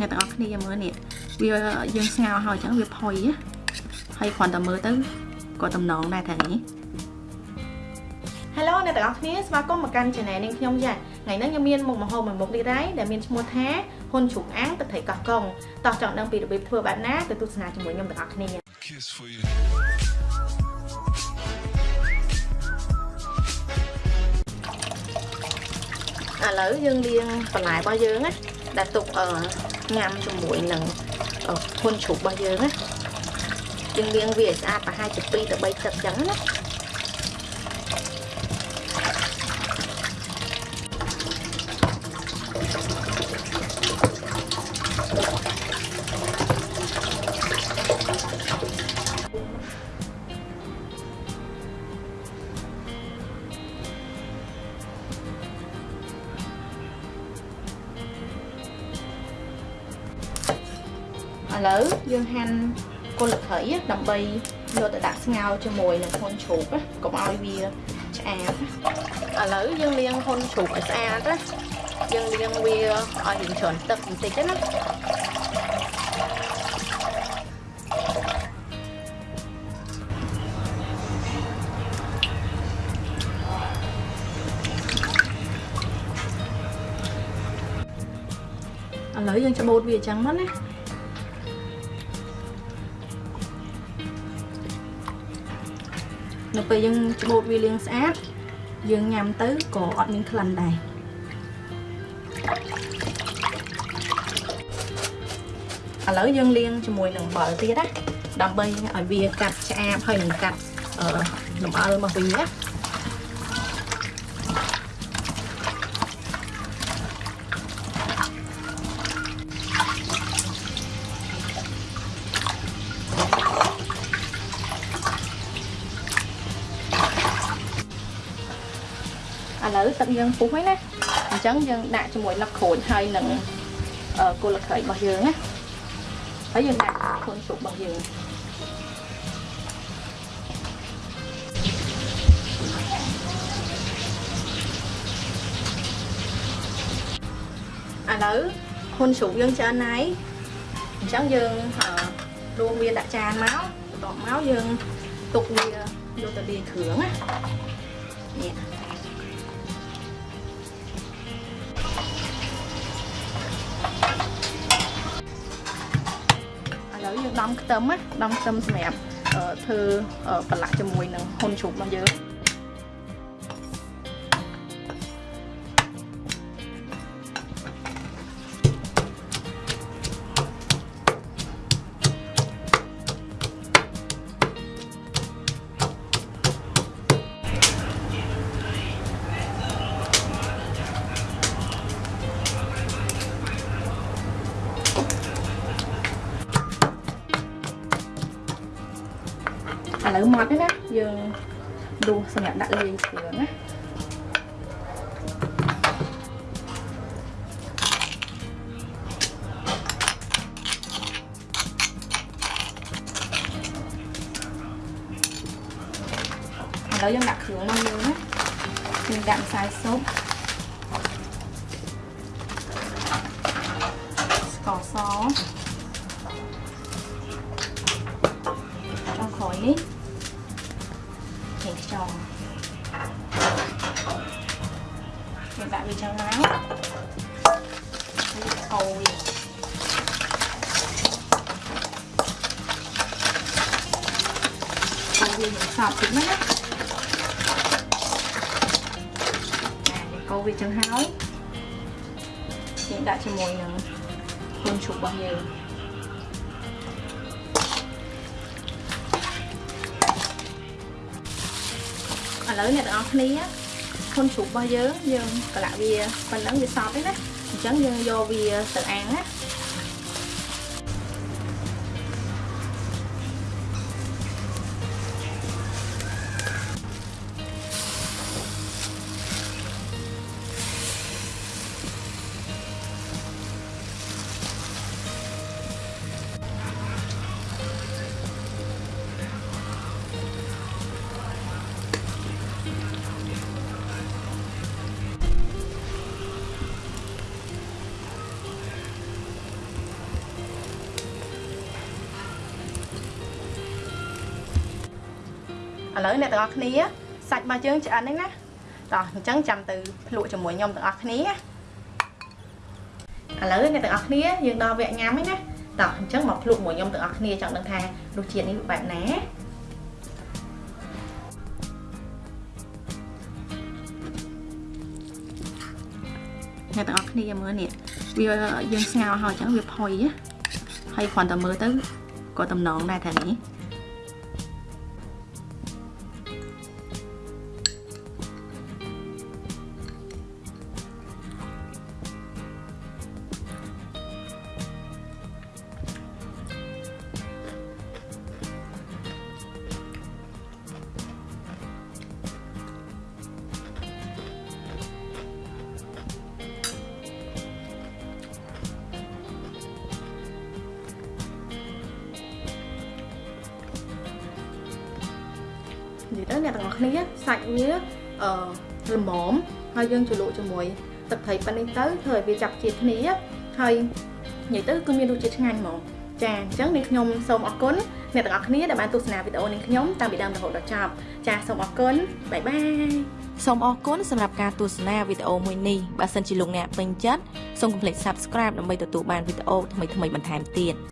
អ្នកទាំងអស់គ្នាមើលនេះវាយើងស្ងោរហើយអញ្ចឹងវាផុយណាហើយគ្រាន់តែមើលទៅក៏តំណងដែរថានេះ Hello អ្នកទាំងអស់គ្នាស្វាគមន៍មកកាន់ Channel នាងខ្ញុំយ៉ាថ្ងៃនេះខ្ញុំមានមុខម្ហូបមួយមុខនេះដែរដែលមានឈ្មោះថាហ៊ុនជ្រូកអាំងទឹកត្រីកោះកុងតោះចង់ដឹងពីរបៀបធ្វើបែបណាទៅទស្សនាជាមួយខ្ញុំទាំងអស់គ្នា Kiss for you. ឥឡូវយើងលាងបន្លែរបស់យើងណាដែលទុកអឺ ញ៉ាំជាមួយនឹងហ៊ុនជ្រូករបស់យើងណាយើងលាងវាឲ្យស្អាតប្រហែលជា2ទៅ3ទឹកអញ្ចឹងណា ឥឡូវយើងហាន់គល់ស្លឹកគ្រៃដើម្បីយកទៅដាក់ស្ងោរជាមួយនឹងហ៊ុនជ្រូកណាកុំឲ្យវាឆ្អាបឥឡូវយើងលាងហ៊ុនជ្រូកឲ្យស្អាតណាយើងលាងវាឲ្យរៀងច្រើនទឹកបន្តិចណាឥឡូវយើងច្បូតវាអញ្ចឹងមកណា នៅពេលយើងច្បូតវាលាងស្អាតយើងញ៉ាំទៅក៏អត់មានក្លិនដែរឥឡូវយើងលាងជាមួយនឹងអំបិលទៀតណាដើម្បីឲ្យវាកាត់ឆ្អាបហើយនឹងកាត់អឺលំអិលរបស់វាណា ទឹកយើងពុះហើយណាអញ្ចឹងយើងដាក់ជាមួយលឹកក្រូចហើយនឹងគល់លក្រៃរបស់យើងណាហើយយើងដាក់ខូនស៊ុបរបស់យើងឥឡូវហ៊ុនជ្រូកយើងច្រើនហើយអញ្ចឹងយើងរងវាដាក់ចានមកបន្ទាប់មកយើងទុកវាយកទៅលាយគ្រឿងណានេះ ដំខ្ទឹមណាដំខ្ទឹមសម្រាប់ធ្វើប្រឡាក់ជាមួយនឹងហ៊ុនជ្រូករបស់យើង ឥឡូវម៉ត់ទេណាយើងដួសសម្រាប់ដាក់លាយគ្រឿងណាឥឡូវយើងដាក់គ្រឿងមកយើងណាយើងដាក់ម្សៅស៊ុបស្ករសចុងក្រោយនេះ ហេខ្យងយើងដាក់វាចឹងមកវាកូរវាកូរវាយ៉ាងសប់តិចណា ឥឡូវអ្នកទាំងអស់គ្នាហ៊ុនជ្រូករបស់យើងយើងប្រឡាក់វាប៉ុណ្ណឹងវាសប់ទេណាអញ្ចឹងយើងយកវាទៅអាំងណា ឡូវអ្នកទាំងអស់គ្នាសាច់របស់យើងឆ្អិនហ្នឹងណាតោះអញ្ចឹងចាំទៅភ្លក់ជាមួយខ្ញុំទាំងអស់គ្នាឥឡូវអ្នកទាំងអស់គ្នាយើងដល់វគ្គញ៉ាំហើយណាតោះអញ្ចឹងមកភ្លក់មួយខ្ញុំទាំងអស់គ្នាចង់ដឹងថារសជាតិនេះបែបណាអ្នកទាំងអស់គ្នាមើលនេះវាយើងស្ងោរហើយអញ្ចឹងវាផុយហើយគ្រាន់តែមើលទៅក៏តំណងដែរថានេះ អ្នកទាំងអស់គ្នាសាច់វាអឺល្មមហើយយើងជ្រលក់ជាមួយទឹកត្រីប៉ានេះទៅធ្វើឲ្យវាចាប់ជាតិគ្នាហើយនិយាយទៅគឺមានរសជាតិឆ្ងាញ់ហ្មងចាអញ្ចឹងនេះខ្ញុំសូមអរគុណអ្នកទាំងអស់គ្នាដែលបានទស្សនាវីដេអូនេះខ្ញុំតាំងពីដើមរហូតដល់ចប់ចាសូមអរគុណបាយបាយសូមអរគុណសម្រាប់ការទស្សនាវីដេអូមួយនេះបើសិនជាលោកអ្នកពេញចិត្តសូមកុំភ្លេច Subscribe ដើម្បីទទួលបានវីដេអូថ្មីៗបន្ថែមទៀត